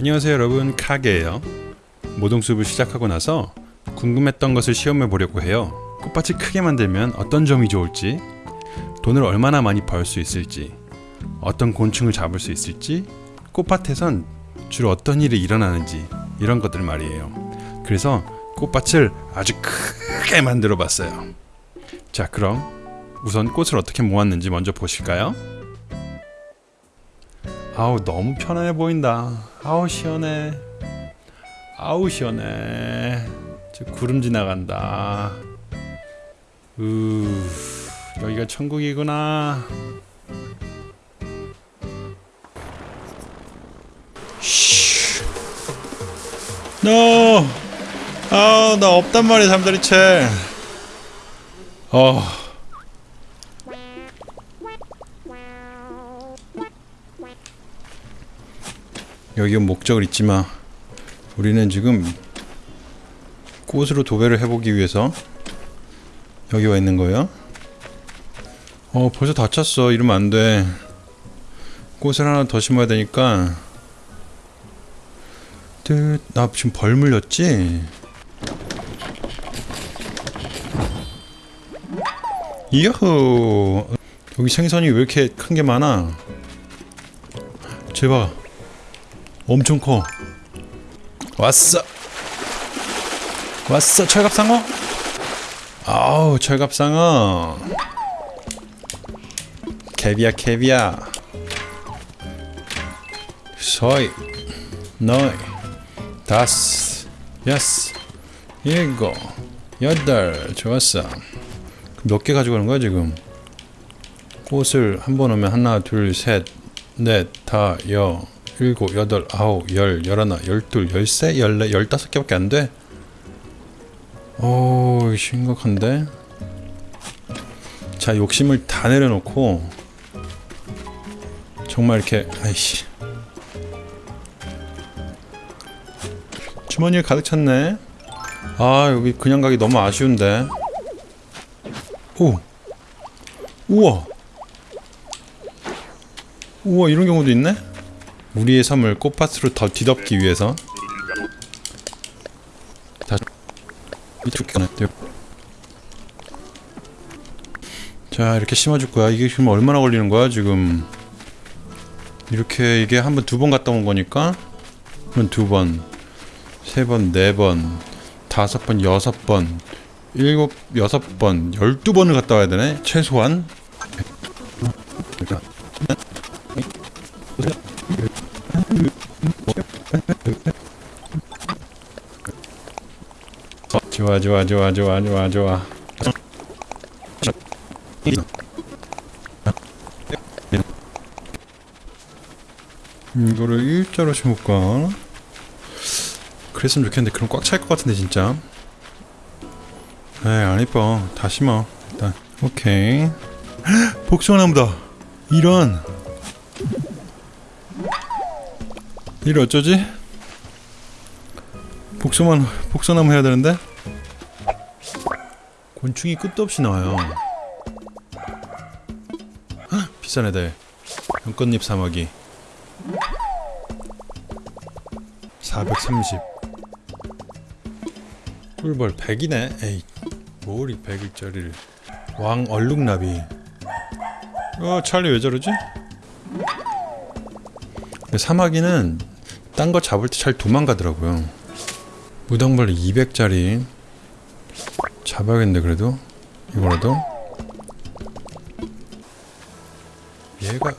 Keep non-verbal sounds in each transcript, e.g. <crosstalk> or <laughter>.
안녕하세요 여러분. 카게예요. 모동숲을 시작하고 나서 궁금했던 것을 시험해 보려고 해요. 꽃밭을 크게 만들면 어떤 점이 좋을지 돈을 얼마나 많이 벌 수 있을지 어떤 곤충을 잡을 수 있을지 꽃밭에선 주로 어떤 일이 일어나는지 이런 것들 말이에요. 그래서 꽃밭을 아주 크게 만들어 봤어요. 자 그럼 우선 꽃을 어떻게 모았는지 먼저 보실까요? 아우 너무 편안해 보인다 아우 시원해. 아우 시원해. 저 구름 지나간다. 으 여기가 천국이구나. 쉬 노! 아우 나 없단 말이야 잠자리 채. 어 여기가 목적을 잊지 마. 우리는 지금 꽃으로 도배를 해보기 위해서 여기 와 있는 거예요. 어, 벌써 다 찼어. 이러면 안 돼. 꽃을 하나 더 심어야 되니까. 뜻, 나 지금 벌 물렸지? 이야호! 여기 생선이 왜 이렇게 큰 게 많아? 제발. 엄청 커. 왔어. 왔어 철갑상어. 아우 철갑상어. 캐비야 캐비야. 서이, 너이, 다섯, 여섯, 일곱, 여덟. 좋았어. 몇 개 가지고 가는 거야 지금? 꽃을 한 번 오면 하나, 둘, 셋, 넷, 다, 여. 일곱, 여덟, 아홉, 열, 열하나, 열둘, 열세, 열네, 열다섯 개밖에 안 돼? 오, 심각한데? 자, 욕심을 다 내려놓고 정말 이렇게 아이씨 주머니에 가득 찼네. 아, 여기 그냥 가기 너무 아쉬운데. 오, 우와, 우와 이런 경우도 있네. 우리의 섬을 꽃밭으로 더 뒤덮기 위해서 자 이렇게 심어줄 거야. 이게 지금 얼마나 걸리는 거야 지금? 이렇게 이게 한 번 두 번 갔다 온 거니까 그럼 두번 세 번 네 번 다섯 번 여섯 번 일곱 여섯 번 열두 번을 갔다 와야 되네. 최소한 좋아 좋아 좋아 좋아 좋아 좋아. 이거를 일자로 심을까? 그랬으면 좋겠는데 그럼 꽉 찰 것 같은데 진짜. 에이 안 이뻐. 다 심어 일단. 오케이. <gasps> 복숭아나무다. 이런 이를 어쩌지? 복숭아 복숭아나무 해야 되는데? 곤충이 끝도 없이 나와요. 헉, 비싼 애들. 연꽃잎 사마귀. 430 꿀벌 100이네. 에이 뭐리 100일짜리를. 왕 얼룩나비. 어 찰리 왜 저러지? 사마귀는 딴 거 잡을 때 잘 도망가더라고요. 무당벌레 200짜리 잡아야겠는데 그래도? 이거라도? 얘가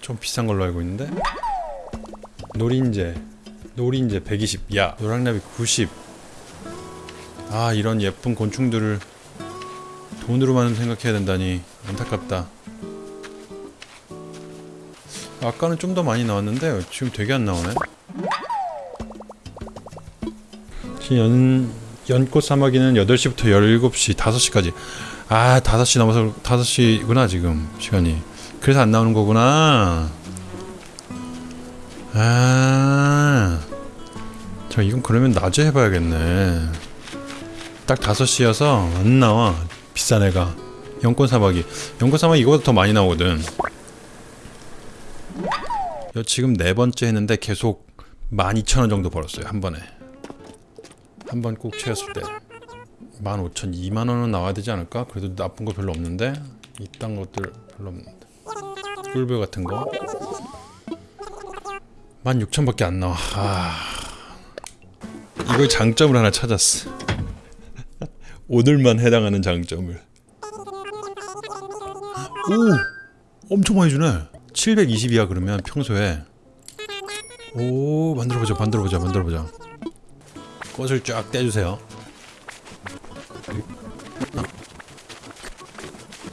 좀 비싼 걸로 알고 있는데? 노린재. 노린재 120야 노랑나비 90아 이런 예쁜 곤충들을 돈으로만 생각해야 된다니 안타깝다. 아까는 좀 더 많이 나왔는데 지금 되게 안 나오네 연, 연꽃 사마귀는 8시부터 17시 5시까지 아 5시 넘어서 5시구나 지금 시간이 그래서 안 나오는 거구나 아 자, 이건 그러면 낮에 해봐야겠네. 딱 5시여서 안 나와. 비싼 애가. 연꽃 사마귀. 연꽃 사마귀 이거보다 더 많이 나오거든. 여 지금 네 번째 했는데 계속 12,000원 정도 벌었어요 한 번에 한번 꼭 채웠을 때 15,000, 2만 원은 나와야 되지 않을까? 그래도 나쁜 거 별로 없는데 이딴 것들 별로 없는데. 꿀벌 같은 거. 16,000밖에 안 나와. 아... 이거 장점을 하나 찾았어. <laughs> 오늘만 해당하는 장점을. 오! 엄청 많이 주네. 720이야 그러면 평소에. 오 만들어보자 만들어보자 만들어보자 꽃을 쫙 떼주세요.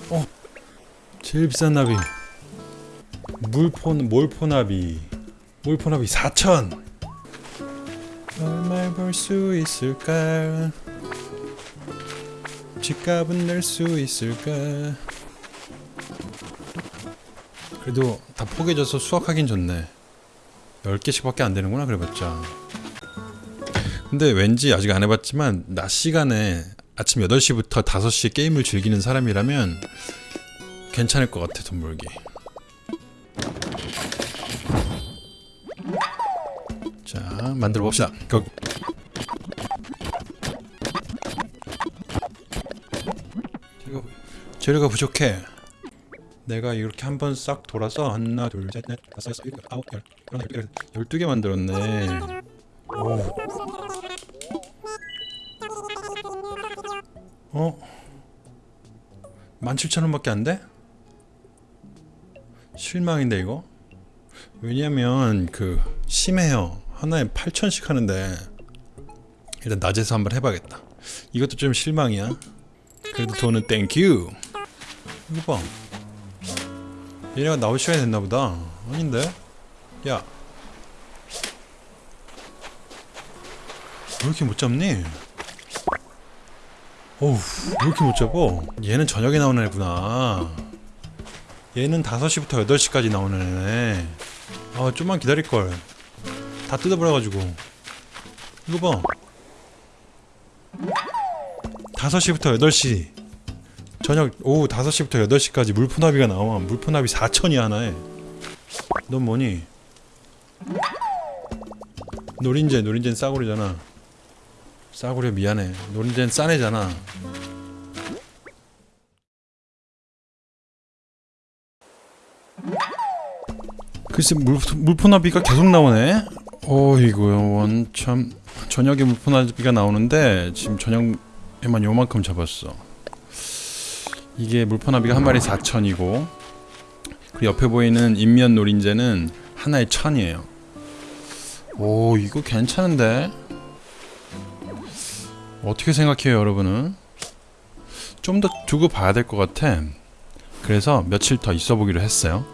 어 제일 비싼 나비. 물폰 몰포나비. 몰포나비 4천. 얼마 벌수 있을까? 집값은 낼 수 있을까? 그래도 다 포개져서 수확하긴 좋네. 10개씩 밖에 안 되는구나 그래봤자 근데 왠지 아직 안 해봤지만 낮 시간에 아침 8시부터 5시에 게임을 즐기는 사람이라면 괜찮을 것 같아 돈 벌기 자 만들어 봅시다 고. 재료가, 재료가 부족해 내가 이렇게 한 번 싹 돌아서 하나 둘셋넷 다섯 여섯 일곱 아홉 열 열두 개 만들었네 오. 어? 17,000원밖에 안 돼? 실망인데 이거? 왜냐면 그 심해요 하나에 8천씩 하는데 일단 낮에서 한번 해봐야겠다 이것도 좀 실망이야 그래도 돈은 thank you 이거 봐 얘네가 나올 시간이 됐나보다 아닌데? 야 왜 이렇게 못 잡니? 어우 왜 이렇게 못 잡어? 얘는 저녁에 나오는 애구나. 얘는 5시부터 8시까지 나오는 애네. 아 좀만 기다릴걸. 다 뜯어버려가지고. 이거 봐. 5시부터 8시. 저녁 오후 5시부터 8시까지 물포나비가 나와. 물포나비 4천이 하나에. 넌 뭐니? 노린재 노린재는 싸구려잖아 싸구려 미안해. 노린재는 싼 애잖아. 글쎄 물, 물포 나비가 계속 나오네. 어이구 원참 저녁에 물포나비가 나오는데 지금 저녁에만 요만큼 잡았어. 이게 물포나비가 한 마리 4천이고 그 옆에 보이는 인면 노린재는 하나에 천이에요. 오 이거 괜찮은데 어떻게 생각해요 여러분은? 좀 더 두고 봐야 될 것 같아 그래서 며칠 더 있어 보기로 했어요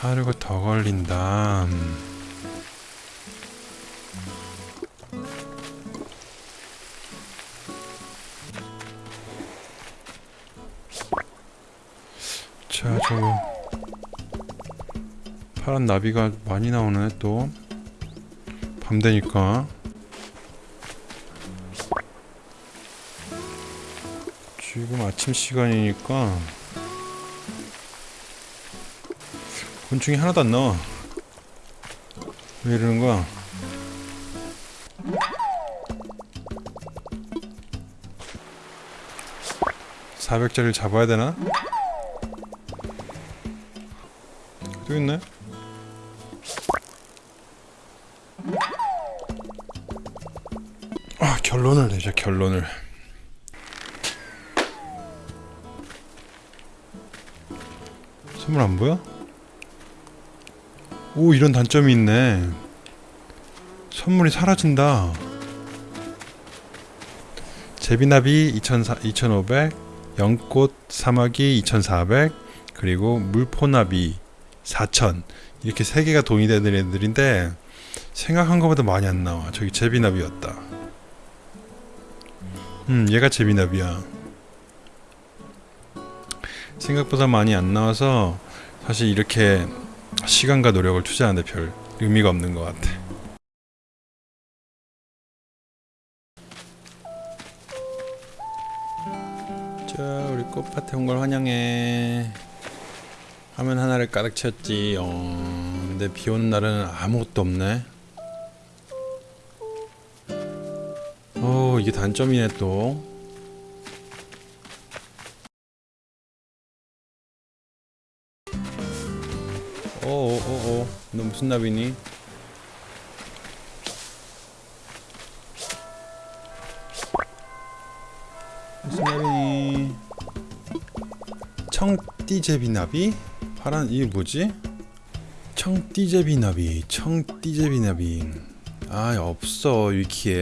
하루가 더 걸린다 음. 자 저거 파란 나비가 많이 나오네 또. 밤 되니까. 지금 아침 시간이니까. 곤충이 하나도 안 나와. 왜 이러는 거야? (400짜리를) 잡아야 되나? 또 있네 아 결론을 내자 결론을. 선물 안 보여? 오 이런 단점이 있네. 선물이 사라진다. 제비나비 2400, 2500 연꽃 사마귀 2400 그리고 물포나비 4000 이렇게 세 개가 돈이 되는 애들인데 생각한 것보다 많이 안 나와. 저기 제비나비였다 음 얘가 제비나비야 생각보다 많이 안 나와서 사실 이렇게 시간과 노력을 투자하는데 별 의미가 없는 것 같아 자 꽃밭에 온 걸 환영해. 화면 하나를 가득 채웠지. 어, 근데 비 오는 날은 아무것도 없네. 어, 이게 단점이네 또. 오오오오, 너 무슨 나비니? 무슨 나비니? 청띠제비나비? 파란 이게 뭐지? 청띠제비나비, 청띠제비나비. 아 없어 위키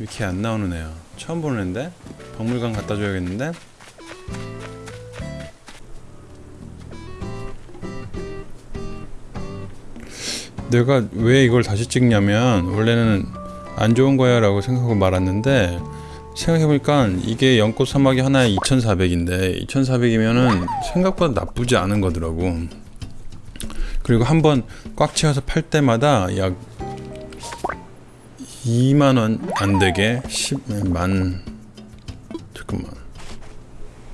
에 위키에 안 나오는 애야. 처음 보는 애인데 박물관 갖다 줘야겠는데. 내가 왜 이걸 다시 찍냐면 원래는 안 좋은 거야 라고 생각하고 말았는데 생각해보니까 이게 연꽃 사막이 하나에 2,400인데 2,400이면은 생각보다 나쁘지 않은 거더라고. 그리고 한번 꽉 채워서 팔 때마다 약 2만 원 안 되게 10만 잠깐만.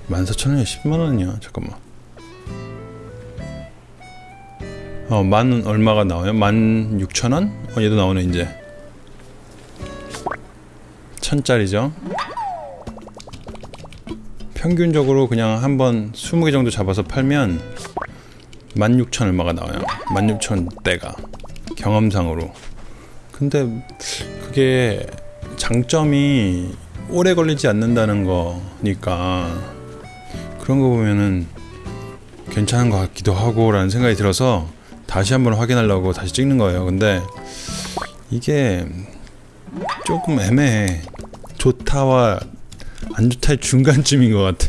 14,000원이야 10만 원이야 잠깐만. 어, 만 얼마가 나와요? 만 6천 원? 어, 얘도 나오네 이제. 천짜리죠? 평균적으로 그냥 한번 20개 정도 잡아서 팔면 16,000 얼마가 나와요? 16,000대가 경험상으로. 근데 그게 장점이 오래 걸리지 않는다는 거니까 그런 거 보면은 괜찮은 것 같기도 하고 라는 생각이 들어서 다시 한번 확인하려고 다시 찍는 거예요. 근데 이게 조금 애매해. 좋다와 안 좋다의 중간쯤인 것 같아.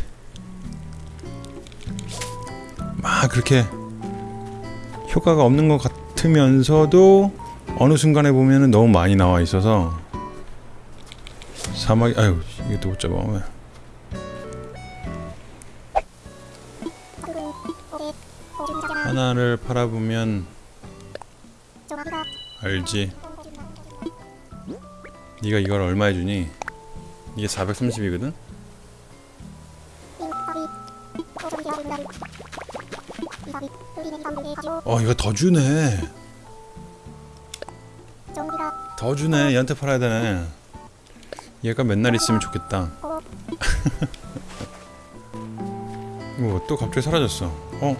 막 그렇게 효과가 없는 것 같으면서도 어느 순간에 보면은 너무 많이 나와 있어서 사막이 아유 또못 잡아 왜 하나를 팔아보면 알지 네가 이걸 얼마에 주니? 이게 430이거든? 어 이거 더 주네 더 주네. 얘한테 팔아야 되네. 얘가 맨날 있으면 좋겠다. <laughs> 뭐 또 갑자기 사라졌어. 어?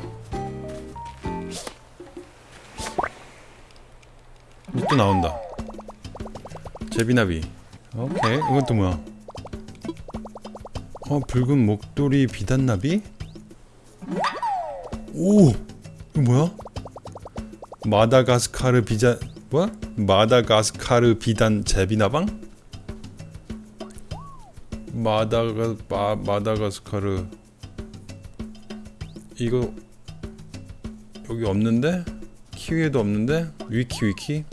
이또 나온다. 제비나비. 오케이. 이건 또 뭐야? 어 붉은 목도리 비단나비? 오! 이거 뭐야? 마다가스카르 비자 뭐야 마다가스카르 비단 제비나방 마다가 마, 마다가스카르 이거 여기 없는데 키위에도 없는데 위키 위키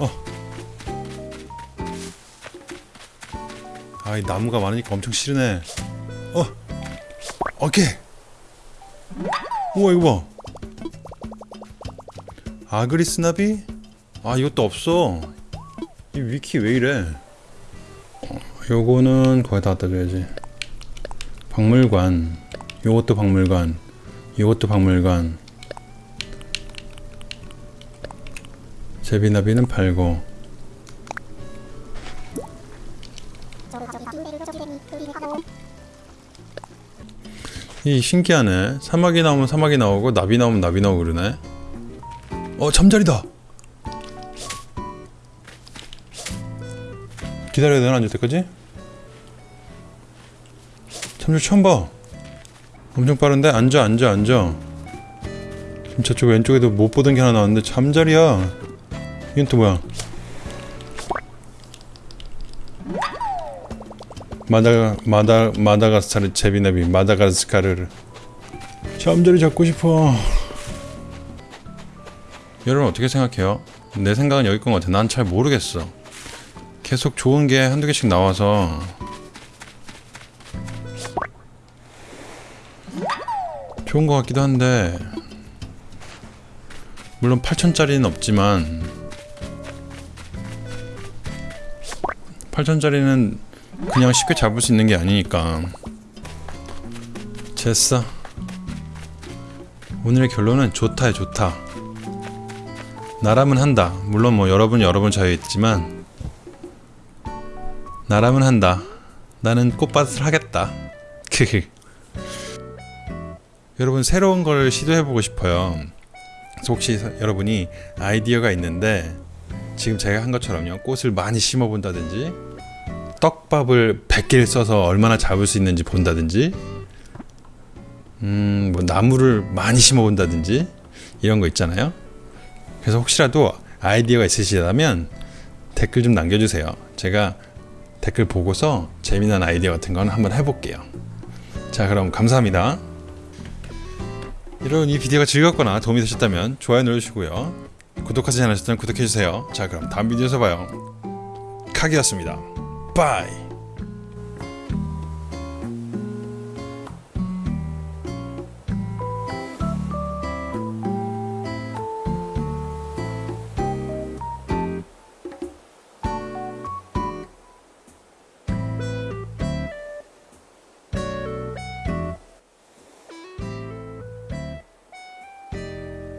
어. 아이 나무가 많으니까 엄청 싫으네. 어. 오케이. 우와 이거 봐. 아그리스 나비? 아 이것도 없어. 이 위키 왜 이래? 어, 요거는 거기다 갖다 줘야지. 박물관. 요것도 박물관. 요것도 박물관. 제비나비는 팔고 이 신기하네 사막이 나오면 사막이 나오고 나비 나오면 나비 나오고 그러네 어 잠자리다 기다려야 되나 앉을 때까지? 잠자리 처음 봐 엄청 빠른데? 앉아 앉아 앉아 지금 저쪽 왼쪽에도 못 보던 게 하나 나왔는데 잠자리야 이건 또 뭐야 마다 마다 마다가스카르 제비나비 마다가스카르를 잠자리 잡고 싶어. 여러분 어떻게 생각해요? 내 생각은 여기 건 같아. 난 잘 모르겠어. 계속 좋은 게 한두 개씩 나와서 좋은 것 같기도 한데 물론 8천짜리는 없지만 8천짜리는 그냥 쉽게 잡을 수 있는 게 아니니까 됐어. 오늘의 결론은 좋다야 좋다. 나라면 한다. 물론 뭐 여러분 여러분 자유있지만 나라면 한다. 나는 꽃밭을 하겠다. 여러분 새로운 걸 시도해보고 싶어요. 혹시 서- 여러분이 아이디어가 있는데 지금 제가 한 것처럼요 꽃을 많이 심어본다든지 떡밥을 100개를 써서 얼마나 잡을 수 있는지 본다든지 음, 뭐 나무를 많이 심어본다든지 이런 거 있잖아요. 그래서 혹시라도 아이디어가 있으시다면 댓글 좀 남겨주세요. 제가 댓글 보고서 재미난 아이디어 같은 건 한번 해볼게요. 자, 그럼 감사합니다. 이런 이 비디오가 즐겁거나 도움이 되셨다면 좋아요 눌러주시고요. 구독하지 않으셨다면 구독해주세요. 자, 그럼 다음 비디오에서 봐요. 카기였습니다. 바이.